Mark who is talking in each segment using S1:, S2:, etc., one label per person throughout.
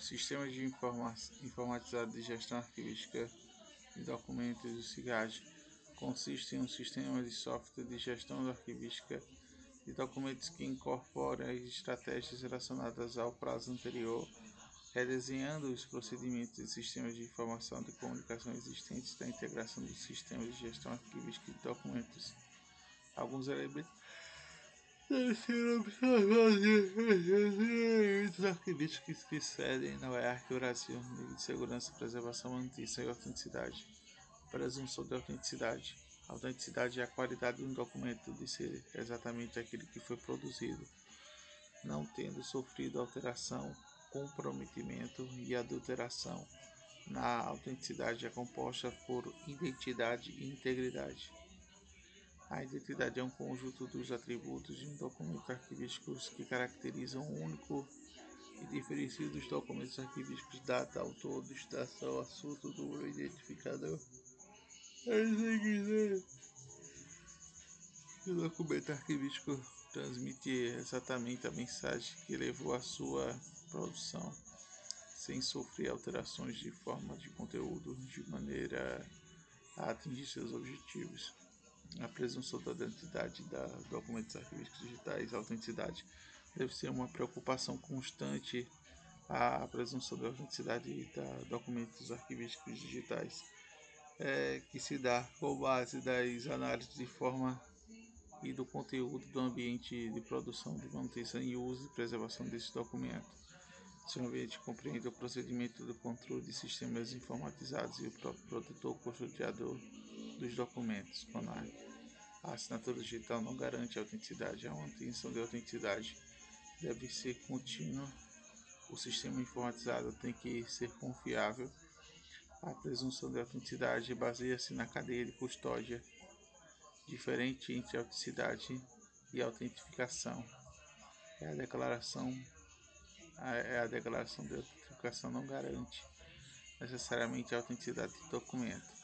S1: Sistema de informa informatizado de gestão arquivística de documentos, o SIGAD, consiste em um sistema de software de gestão arquivística de documentos que incorpora as estratégias relacionadas ao prazo anterior, redesenhando os procedimentos e sistemas de informação de comunicação existentes da integração dos sistemas de gestão arquivística de documentos. Alguns elementos ser observados arquivísticos que cedem na hierarquia Brasil, nível de segurança, preservação, manutenção e autenticidade. Presunção de autenticidade. A autenticidade é a qualidade de um documento de ser exatamente aquele que foi produzido, não tendo sofrido alteração, comprometimento e adulteração. Na autenticidade é composta por identidade e integridade. A identidade é um conjunto dos atributos de um documento arquivístico que caracterizam o único e diferencia dos documentos arquivísticos data, autor, destinação, assunto, número, identificador. O documento arquivístico transmite exatamente a mensagem que levou à sua produção, sem sofrer alterações de forma de conteúdo, de maneira a atingir seus objetivos a presunção da identidade da documentos arquivísticos digitais, a autenticidade deve ser uma preocupação constante a presunção da autenticidade da documentos arquivísticos digitais, é, que se dá com base das análises de forma e do conteúdo do ambiente de produção, de manutenção e uso e preservação desse documento. O ambiente compreende o procedimento do controle de sistemas informatizados e o próprio protetor custodiador dos documentos, CONAR. A assinatura digital não garante a autenticidade, a manutenção de autenticidade deve ser contínua, o sistema informatizado tem que ser confiável, a presunção de autenticidade baseia-se na cadeia de custódia diferente entre autenticidade e autentificação. É a declaração é a declaração de autentificação não garante necessariamente a autenticidade do documento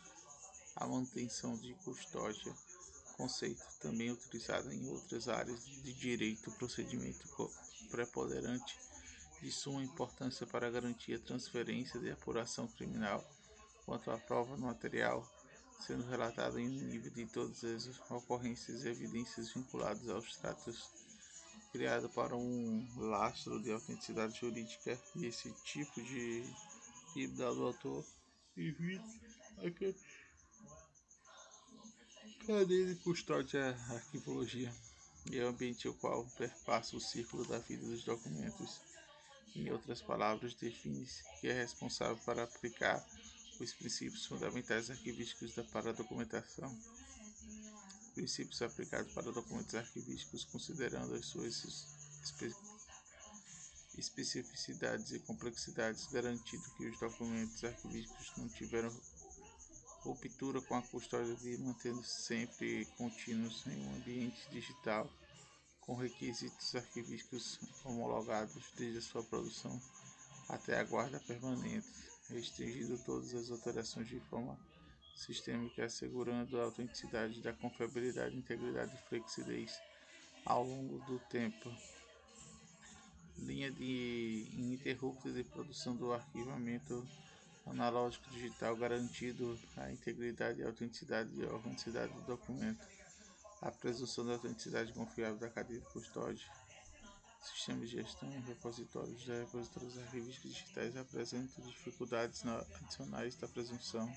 S1: a manutenção de custódia, conceito também utilizado em outras áreas de direito, procedimento preponderante de suma importância para garantir a transferência de apuração criminal quanto à prova no material, sendo relatado em nível de todas as ocorrências e evidências vinculadas aos tratos criado para um lastro de autenticidade jurídica. E esse tipo de híbrido do autor evita aquele Cadeia de custódia arquivologia é o ambiente ao qual perpassa o círculo da vida dos documentos. Em outras palavras, define-se que é responsável para aplicar os princípios fundamentais arquivísticos da para a documentação. Princípios aplicados para documentos arquivísticos considerando as suas espe especificidades e complexidades, garantindo que os documentos arquivísticos não tiveram ruptura com a custódia de mantendo sempre contínuos em um ambiente digital com requisitos arquivísticos homologados desde a sua produção até a guarda permanente, restringindo todas as alterações de forma sistêmica, assegurando a autenticidade da confiabilidade, integridade e flexibilidade ao longo do tempo. Linha de ininterrupta de produção do arquivamento analógico digital garantido a integridade e autenticidade e autenticidade do documento, a presunção da autenticidade confiável da cadeia de custódia. Sistemas de gestão e repositórios de repositórios arquivísticos digitais apresentam dificuldades adicionais da presunção.